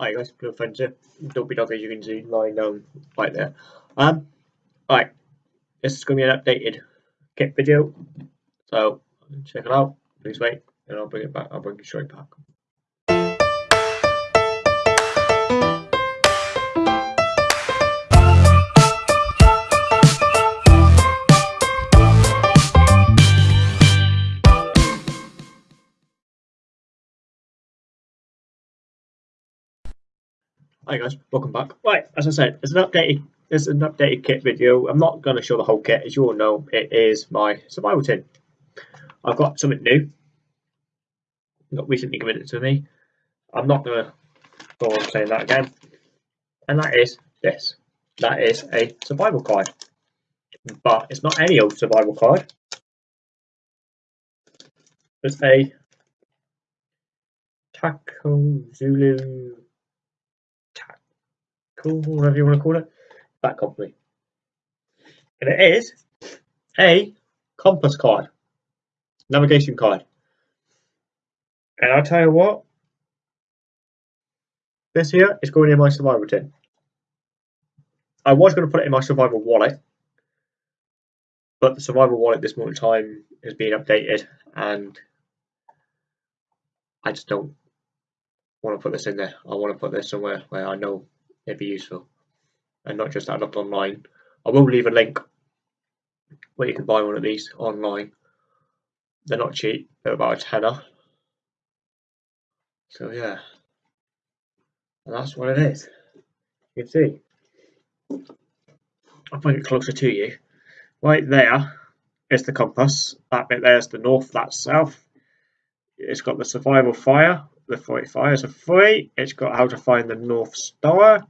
Hi guys, Blue Friends here. Dopey Dog as you can see lying down right there. Um, alright, this is going to be an updated kit video, so check it out. Please wait, and I'll bring it back. I'll bring it straight back. Hi guys, welcome back. Right, as I said, it's an updated it's an updated kit video. I'm not going to show the whole kit, as you all know, it is my survival tin. I've got something new. Got recently given it to me. I'm not going to go on saying that again. And that is this. That is a survival card. But it's not any old survival card. It's a Taco Zulu cool, whatever you want to call it, that company. And it is a compass card, navigation card. And I'll tell you what, this here is going in my survival tin. I was going to put it in my survival wallet, but the survival wallet this moment in time is being updated and I just don't want to put this in there. I want to put this somewhere where I know it'd be useful and not just add up online. I will leave a link where you can buy one of these online. They're not cheap, they're about a tenner. So yeah, and that's what it is. You can see. I'll bring it closer to you. Right there is the compass. That bit there's the north, that's south. It's got the survival fire. The fire is a free. It's got how to find the North Star.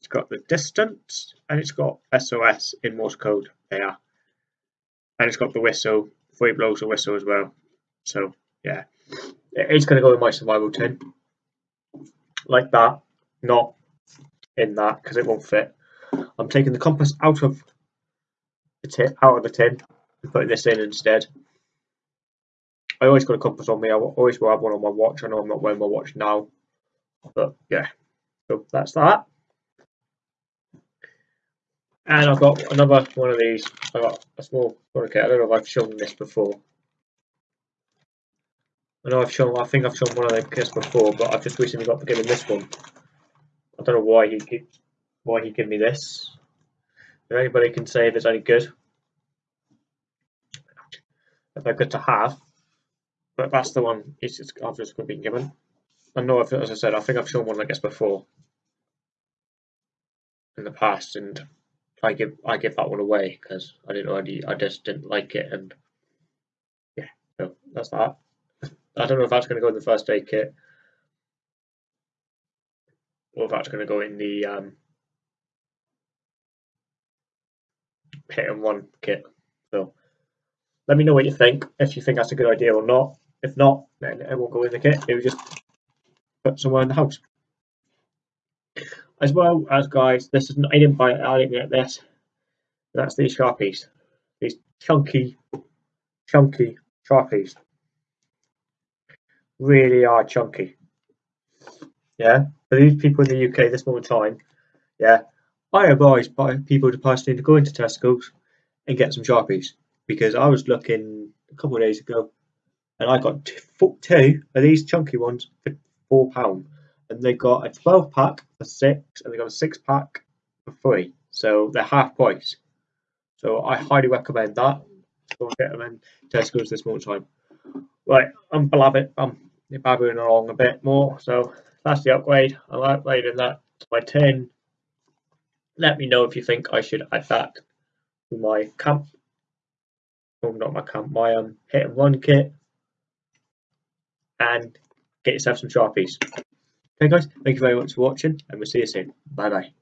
It's got the distance and it's got SOS in Morse code there. And it's got the whistle, three blows a whistle as well. So yeah, it's going to go in my survival tin. Like that, not in that because it won't fit. I'm taking the compass out of the tin, out of the tin and putting this in instead. I always got a compass on me. I always will have one on my watch. I know I'm not wearing my watch now, but yeah. So that's that. And I've got another one of these. I've got a small kit. I don't know if I've shown this before. I know I've shown. I think I've shown one of the kits before, but I've just recently got given this one. I don't know why he why he gave me this. If anybody can say if it's any good, if they're good to have, but that's the one. It's just, I've just been given. I know, if, as I said, I think I've shown one like this before in the past, and I give I give that one away because I didn't already I just didn't like it and yeah so that's that. I don't know if that's going to go in the first aid kit or if that's going to go in the um, hit and run kit. So let me know what you think if you think that's a good idea or not. If not, then it won't go in the kit. It will just put somewhere in the house. As well as guys this is not, I didn't buy it I didn't get this. That's these sharpies. These chunky chunky sharpies. Really are chunky. Yeah? For these people in the UK this moment time yeah I advise people to personally to go into Tesco's and get some sharpies. Because I was looking a couple of days ago and I got two of these chunky ones for four pound. And they got a 12 pack for six and they got a six pack for free so they're half price. So i highly recommend that. Go get them in tesco's this moment time. Right i'm blabbing i'm babbling along a bit more. So that's the upgrade. I'm upgrading that to my 10 let me know if you think i should add that to my camp. Oh not my camp my um hit and run kit and get yourself some sharpies Okay guys, thank you very much for watching and we'll see you soon. Bye bye.